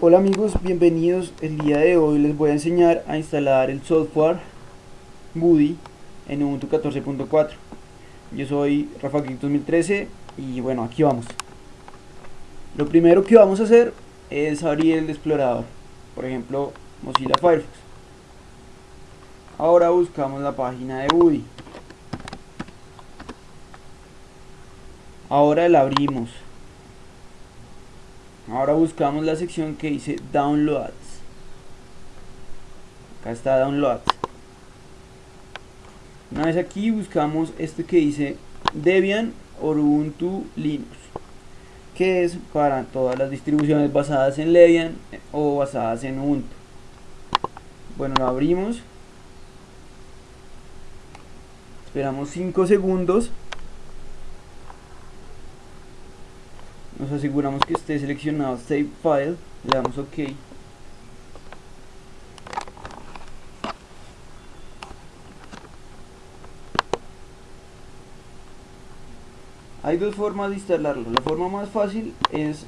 Hola amigos, bienvenidos. El día de hoy les voy a enseñar a instalar el software Buddy en Ubuntu 14.4. Yo soy Rafa Geek 2013 y bueno, aquí vamos. Lo primero que vamos a hacer es abrir el explorador, por ejemplo Mozilla Firefox. Ahora buscamos la página de Buddy. Ahora la abrimos. Ahora buscamos la sección que dice Downloads. Acá está Downloads. Una vez aquí buscamos este que dice Debian Ubuntu Linux. Que es para todas las distribuciones basadas en Debian o basadas en Ubuntu. Bueno, lo abrimos. Esperamos 5 segundos nos aseguramos que esté seleccionado Save File, le damos OK. Hay dos formas de instalarlo. La forma más fácil es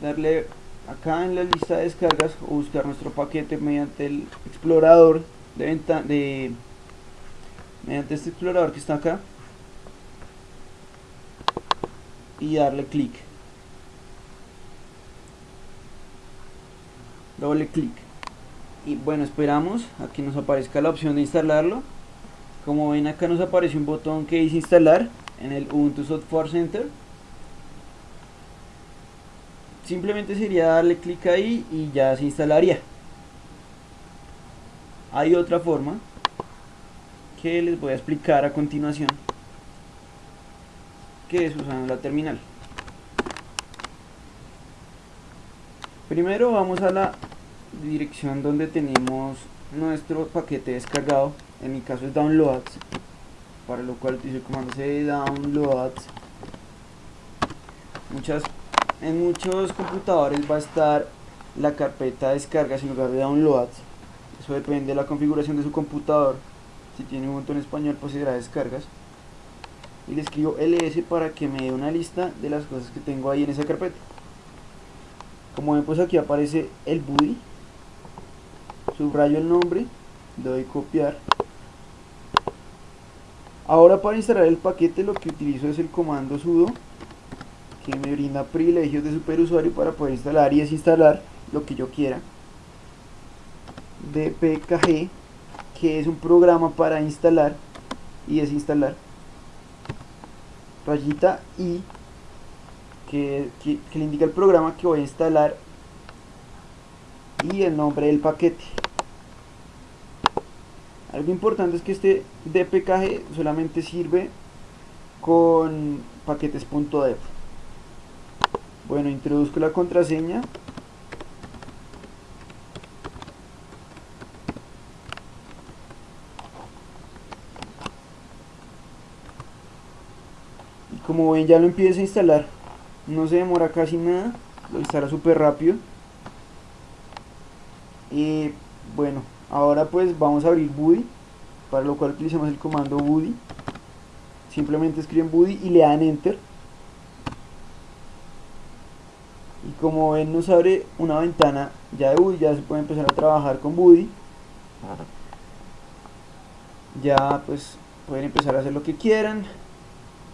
darle acá en la lista de descargas o buscar nuestro paquete mediante el explorador de venta de mediante este explorador que está acá y darle clic doble clic. Y bueno esperamos a que nos aparezca la opción de instalarlo. Como ven acá nos aparece un botón que dice instalar en el Ubuntu Software Center. Simplemente sería darle clic ahí y ya se instalaría. Hay otra forma que les voy a explicar a continuación que es usando la terminal. Primero vamos a la dirección donde tenemos nuestro paquete descargado. En mi caso es downloads para lo cual utilizo el comando c downloads. Muchas en muchos computadores va a estar la carpeta descargas en lugar de downloads. Eso depende de la configuración de su computador. Si tiene un botón español pues será descargas. Y le escribo ls para que me dé una lista de las cosas que tengo ahí en esa carpeta. Como ven pues aquí aparece el buddy subrayo el nombre doy copiar. Ahora para instalar el paquete lo que utilizo es el comando sudo que me brinda privilegios de superusuario para poder instalar y desinstalar lo que yo quiera. Dpkg que es un programa para instalar y desinstalar. Rayita i que, que, que le indica el programa que voy a instalar y el nombre del paquete algo importante es que este dpkg solamente sirve con paquetes.deb bueno introduzco la contraseña. Y como ven ya lo empieza a instalar. No se demora casi nada lo instala súper rápido. Y bueno ahora pues vamos a abrir Buddy para lo cual utilizamos el comando Buddy simplemente escriben Buddy y le dan Enter. Y como ven nos abre una ventana ya de Buddy, ya se puede empezar a trabajar con Buddy ya pues pueden empezar a hacer lo que quieran.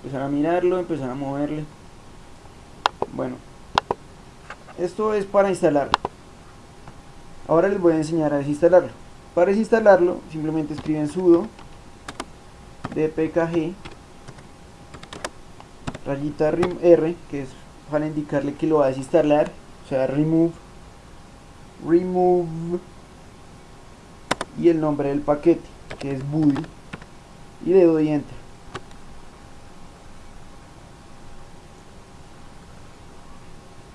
Empezar a mirarlo, empezar a moverle. Bueno esto es para instalarlo. Ahora les voy a enseñar a desinstalarlo para desinstalarlo simplemente escriben sudo dpkg rayita r que es para indicarle que lo va a desinstalar o sea remove remove y el nombre del paquete que es buddy y le doy enter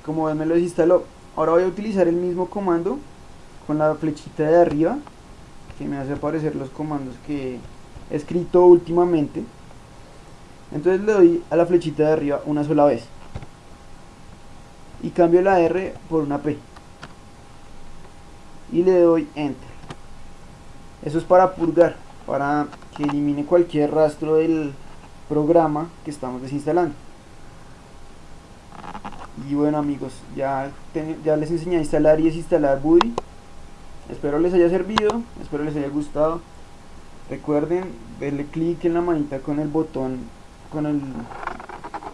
como ven me lo desinstaló. Ahora voy a utilizar el mismo comando con la flechita de arriba que me hace aparecer los comandos que he escrito últimamente. Entonces le doy a la flechita de arriba una sola vez. Y cambio la R por una P. Y le doy enter. Eso es para purgar para que elimine cualquier rastro del programa que estamos desinstalando. Y bueno amigos, ya, ya les enseñé a instalar y desinstalar Buddy. Espero les haya servido, espero les haya gustado. Recuerden darle clic en la manita con el botón, con el,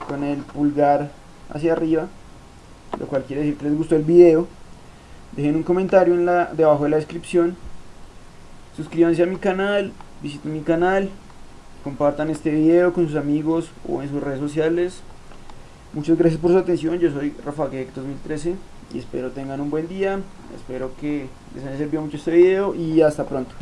con el pulgar hacia arriba, lo cual quiere decir que les gustó el video. Dejen un comentario en la, debajo de la descripción. Suscríbanse a mi canal, visiten mi canal, compartan este video con sus amigos o en sus redes sociales. Muchas gracias por su atención, yo soy Rafa 2013 y espero tengan un buen día, espero que les haya servido mucho este video y hasta pronto.